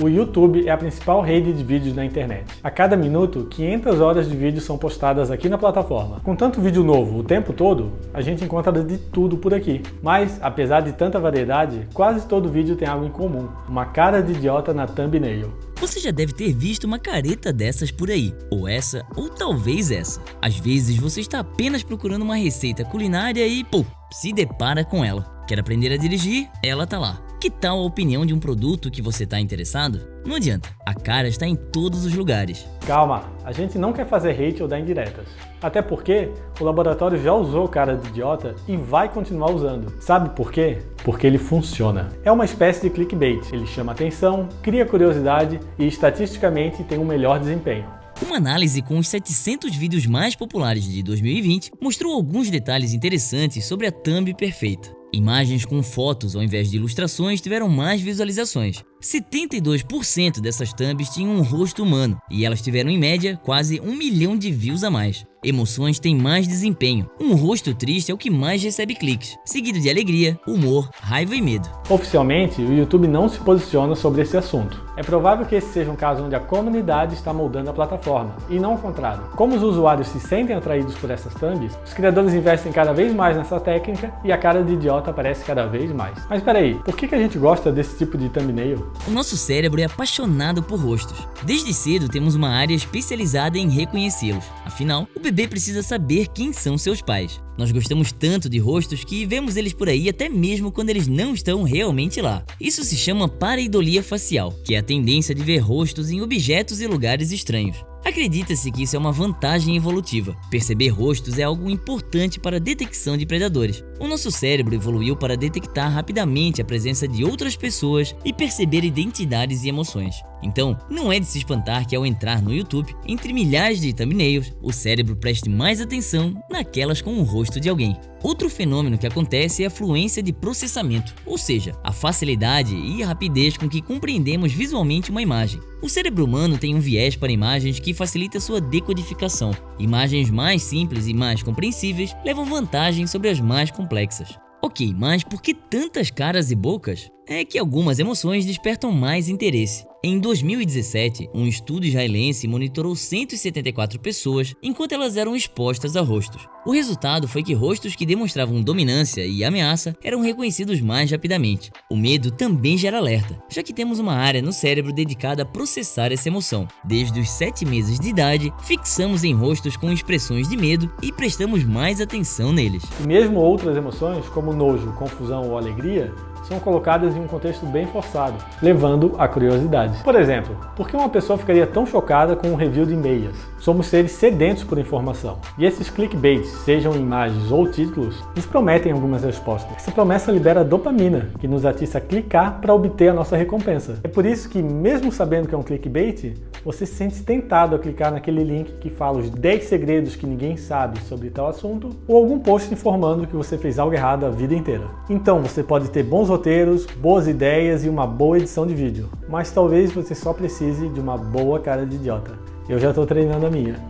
O YouTube é a principal rede de vídeos na internet. A cada minuto, 500 horas de vídeos são postadas aqui na plataforma. Com tanto vídeo novo o tempo todo, a gente encontra de tudo por aqui. Mas, apesar de tanta variedade, quase todo vídeo tem algo em comum. Uma cara de idiota na thumbnail. Você já deve ter visto uma careta dessas por aí, ou essa, ou talvez essa. Às vezes você está apenas procurando uma receita culinária e, pô, se depara com ela. Quer aprender a dirigir? Ela tá lá. Que tal a opinião de um produto que você está interessado? Não adianta, a cara está em todos os lugares. Calma, a gente não quer fazer hate ou dar indiretas. Até porque o laboratório já usou cara de idiota e vai continuar usando. Sabe por quê? Porque ele funciona. É uma espécie de clickbait. Ele chama atenção, cria curiosidade e estatisticamente tem um melhor desempenho. Uma análise com os 700 vídeos mais populares de 2020 mostrou alguns detalhes interessantes sobre a thumb perfeita. Imagens com fotos ao invés de ilustrações tiveram mais visualizações. 72% dessas thumbs tinham um rosto humano e elas tiveram em média quase um milhão de views a mais. Emoções têm mais desempenho. Um rosto triste é o que mais recebe cliques, seguido de alegria, humor, raiva e medo. Oficialmente, o YouTube não se posiciona sobre esse assunto. É provável que esse seja um caso onde a comunidade está moldando a plataforma, e não o contrário. Como os usuários se sentem atraídos por essas thumbs, os criadores investem cada vez mais nessa técnica e a cara de idiota aparece cada vez mais. Mas peraí, por que a gente gosta desse tipo de thumbnail? O nosso cérebro é apaixonado por rostos. Desde cedo temos uma área especializada em reconhecê-los. Afinal, o bebê precisa saber quem são seus pais. Nós gostamos tanto de rostos que vemos eles por aí até mesmo quando eles não estão realmente lá. Isso se chama pareidolia facial, que é a tendência de ver rostos em objetos e lugares estranhos. Acredita-se que isso é uma vantagem evolutiva. Perceber rostos é algo importante para a detecção de predadores. O nosso cérebro evoluiu para detectar rapidamente a presença de outras pessoas e perceber identidades e emoções. Então, não é de se espantar que ao entrar no YouTube, entre milhares de thumbnails, o cérebro preste mais atenção naquelas com o rosto de alguém. Outro fenômeno que acontece é a fluência de processamento, ou seja, a facilidade e rapidez com que compreendemos visualmente uma imagem. O cérebro humano tem um viés para imagens que facilita sua decodificação. Imagens mais simples e mais compreensíveis levam vantagem sobre as mais complexas. Ok, mas por que tantas caras e bocas? É que algumas emoções despertam mais interesse. Em 2017, um estudo israelense monitorou 174 pessoas enquanto elas eram expostas a rostos. O resultado foi que rostos que demonstravam dominância e ameaça eram reconhecidos mais rapidamente. O medo também gera alerta, já que temos uma área no cérebro dedicada a processar essa emoção. Desde os 7 meses de idade, fixamos em rostos com expressões de medo e prestamos mais atenção neles. E mesmo outras emoções, como nojo, confusão ou alegria, são colocadas em um contexto bem forçado, levando à curiosidade. Por exemplo, por que uma pessoa ficaria tão chocada com um review de meias? Somos seres sedentos por informação, e esses clickbaits, sejam imagens ou títulos, nos prometem algumas respostas. Essa promessa libera dopamina, que nos atiça a clicar para obter a nossa recompensa. É por isso que, mesmo sabendo que é um clickbait, você se sente tentado a clicar naquele link que fala os 10 segredos que ninguém sabe sobre tal assunto, ou algum post informando que você fez algo errado a vida inteira. Então você pode ter bons roteiros, boas ideias e uma boa edição de vídeo, mas talvez você só precise de uma boa cara de idiota. Eu já estou treinando a minha.